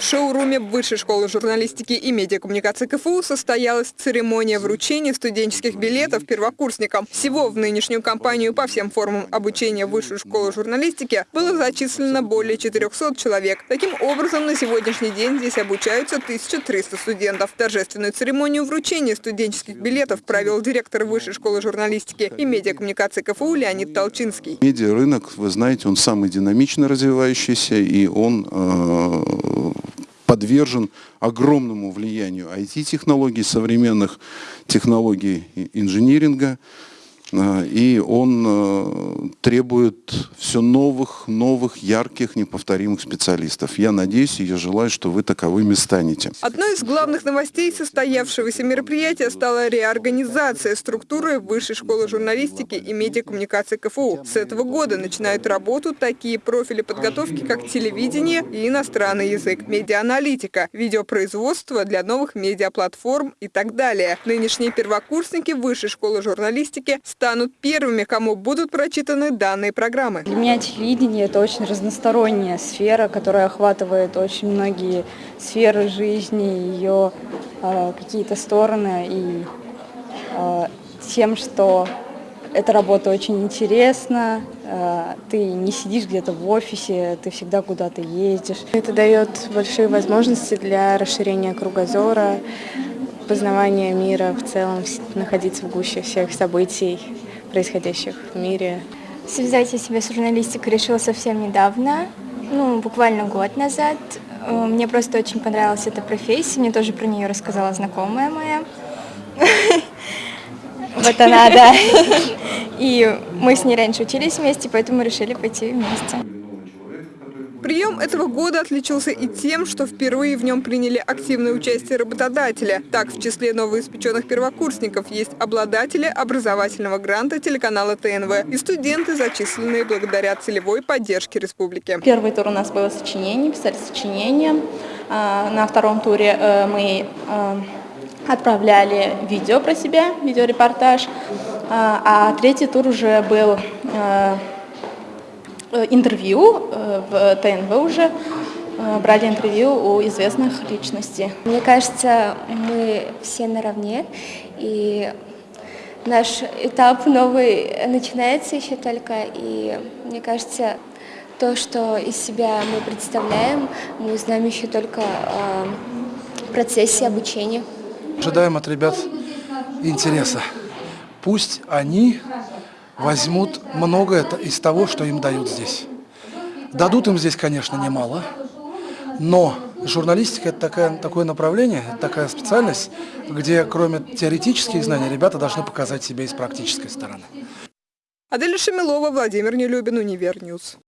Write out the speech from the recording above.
В шоуруме Высшей школы журналистики и медиакоммуникации КФУ состоялась церемония вручения студенческих билетов первокурсникам. Всего в нынешнюю кампанию по всем формам обучения в Высшую школу журналистики было зачислено более 400 человек. Таким образом, на сегодняшний день здесь обучаются 1300 студентов. Торжественную церемонию вручения студенческих билетов провел директор Высшей школы журналистики и медиакоммуникации КФУ Леонид Толчинский. Медиарынок, вы знаете, он самый динамично развивающийся, и он э, подвержен огромному влиянию IT-технологий, современных технологий инжиниринга, и он э, требует все новых, новых, ярких, неповторимых специалистов. Я надеюсь и я желаю, что вы таковыми станете. Одной из главных новостей состоявшегося мероприятия стала реорганизация структуры Высшей школы журналистики и медиакоммуникации КФУ. С этого года начинают работу такие профили подготовки, как телевидение и иностранный язык, медиааналитика, видеопроизводство для новых медиаплатформ и так далее. Нынешние первокурсники Высшей школы журналистики станут первыми, кому будут прочитаны данные программы. Для меня телевидение – это очень разносторонняя сфера, которая охватывает очень многие сферы жизни, ее э, какие-то стороны. И э, тем, что эта работа очень интересна, э, ты не сидишь где-то в офисе, ты всегда куда-то ездишь. Это дает большие возможности для расширения кругозора, познавания мира в целом, находиться в гуще всех событий, происходящих в мире. Связать я себя с журналистикой решила совсем недавно, ну, буквально год назад. Э, мне просто очень понравилась эта профессия, мне тоже про нее рассказала знакомая моя. Вот она, да. И мы с ней раньше учились вместе, поэтому решили пойти вместе. Прием этого года отличился и тем, что впервые в нем приняли активное участие работодатели. Так, в числе новоиспеченных первокурсников есть обладатели образовательного гранта телеканала ТНВ и студенты, зачисленные благодаря целевой поддержке республики. Первый тур у нас было сочинение, писали сочинение. А, на втором туре э, мы э, отправляли видео про себя, видеорепортаж. А, а третий тур уже был Э, интервью э, в ТНВ уже, э, брали интервью у известных личностей. Мне кажется, мы все наравне, и наш этап новый начинается еще только, и мне кажется, то, что из себя мы представляем, мы узнаем еще только в процессе обучения. Ожидаем от ребят интереса. Пусть они возьмут многое из того, что им дают здесь. Дадут им здесь, конечно, немало, но журналистика – это такое, такое направление, такая специальность, где кроме теоретических знаний ребята должны показать себя и с практической стороны. Адель Шамилова, Владимир Нелюбин, Универньюз.